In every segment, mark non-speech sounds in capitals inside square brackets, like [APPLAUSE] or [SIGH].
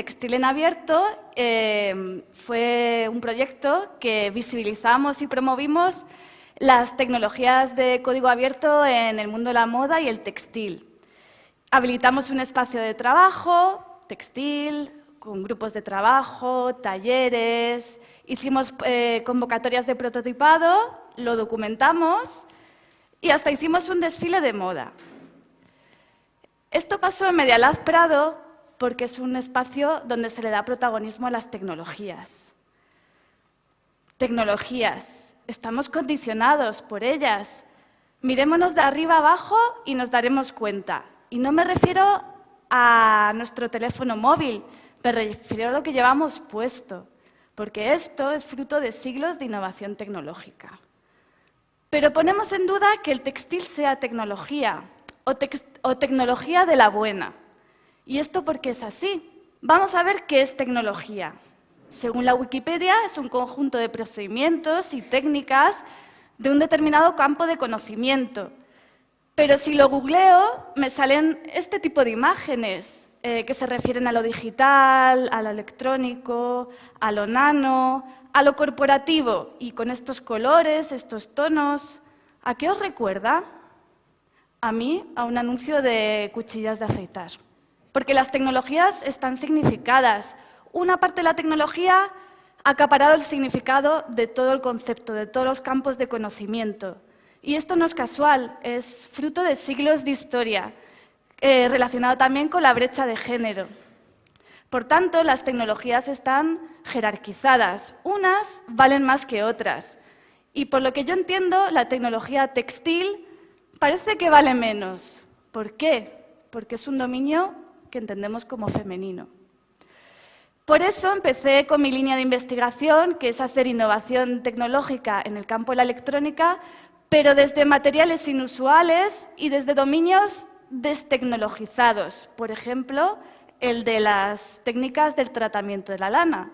Textil en Abierto eh, fue un proyecto que visibilizamos y promovimos las tecnologías de código abierto en el mundo de la moda y el textil. Habilitamos un espacio de trabajo, textil, con grupos de trabajo, talleres, hicimos eh, convocatorias de prototipado, lo documentamos y hasta hicimos un desfile de moda. Esto pasó en Medialab Prado porque es un espacio donde se le da protagonismo a las tecnologías. Tecnologías, estamos condicionados por ellas. Mirémonos de arriba abajo y nos daremos cuenta. Y no me refiero a nuestro teléfono móvil, me refiero a lo que llevamos puesto, porque esto es fruto de siglos de innovación tecnológica. Pero ponemos en duda que el textil sea tecnología o, o tecnología de la buena. ¿Y esto por qué es así? Vamos a ver qué es tecnología. Según la Wikipedia, es un conjunto de procedimientos y técnicas de un determinado campo de conocimiento, pero si lo googleo, me salen este tipo de imágenes eh, que se refieren a lo digital, a lo electrónico, a lo nano, a lo corporativo, y con estos colores, estos tonos. ¿A qué os recuerda? A mí, a un anuncio de cuchillas de afeitar. Porque las tecnologías están significadas. Una parte de la tecnología ha acaparado el significado de todo el concepto, de todos los campos de conocimiento. Y esto no es casual, es fruto de siglos de historia, eh, relacionado también con la brecha de género. Por tanto, las tecnologías están jerarquizadas, unas valen más que otras. Y por lo que yo entiendo, la tecnología textil parece que vale menos. ¿Por qué? Porque es un dominio que entendemos como femenino. Por eso empecé con mi línea de investigación, que es hacer innovación tecnológica en el campo de la electrónica, pero desde materiales inusuales y desde dominios destecnologizados, por ejemplo, el de las técnicas del tratamiento de la lana.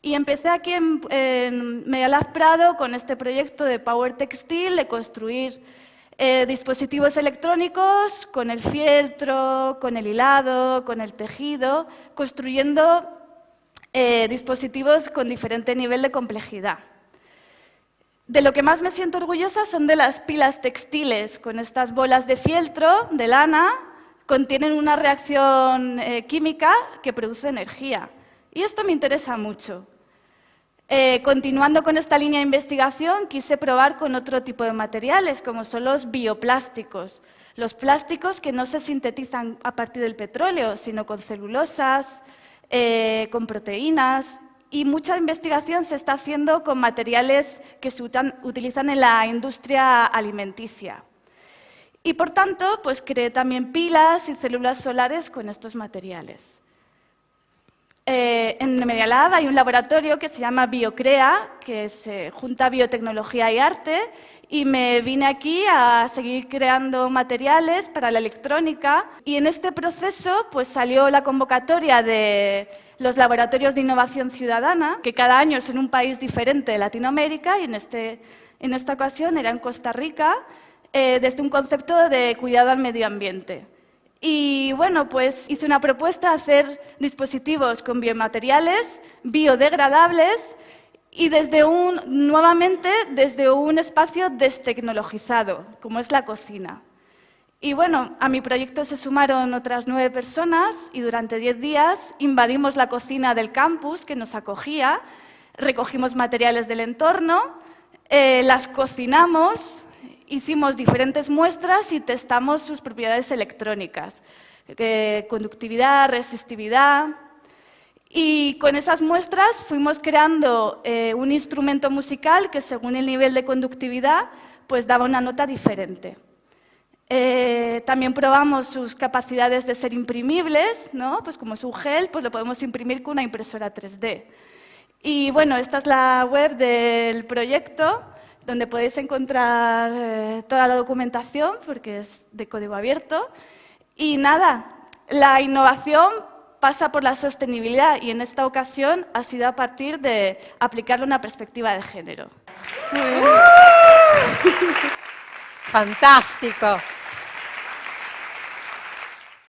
Y empecé aquí en, en Medialab Prado con este proyecto de Power Textil, de construir eh, dispositivos electrónicos con el fieltro, con el hilado, con el tejido, construyendo eh, dispositivos con diferente nivel de complejidad. De lo que más me siento orgullosa son de las pilas textiles, con estas bolas de fieltro, de lana, contienen una reacción eh, química que produce energía. Y esto me interesa mucho. Eh, continuando con esta línea de investigación, quise probar con otro tipo de materiales, como son los bioplásticos. Los plásticos que no se sintetizan a partir del petróleo, sino con celulosas, eh, con proteínas, y mucha investigación se está haciendo con materiales que se utilizan en la industria alimenticia. Y por tanto, pues creé también pilas y células solares con estos materiales. Eh, en Medialab hay un laboratorio que se llama Biocrea, que se junta biotecnología y arte, y me vine aquí a seguir creando materiales para la electrónica. Y en este proceso pues, salió la convocatoria de los laboratorios de innovación ciudadana, que cada año es en un país diferente de Latinoamérica, y en, este, en esta ocasión era en Costa Rica, eh, desde un concepto de cuidado al medio ambiente. Y bueno, pues hice una propuesta hacer dispositivos con biomateriales biodegradables y desde un, nuevamente desde un espacio destecnologizado, como es la cocina. Y bueno, a mi proyecto se sumaron otras nueve personas y durante diez días invadimos la cocina del campus que nos acogía, recogimos materiales del entorno, eh, las cocinamos, hicimos diferentes muestras y testamos sus propiedades electrónicas, conductividad, resistividad. Y con esas muestras fuimos creando eh, un instrumento musical que según el nivel de conductividad pues daba una nota diferente. Eh, también probamos sus capacidades de ser imprimibles, ¿no? pues como es un gel, pues lo podemos imprimir con una impresora 3D. Y bueno, esta es la web del proyecto donde podéis encontrar eh, toda la documentación, porque es de código abierto. Y nada, la innovación pasa por la sostenibilidad y en esta ocasión ha sido a partir de aplicarle una perspectiva de género. [LAUGHS] Fantástico.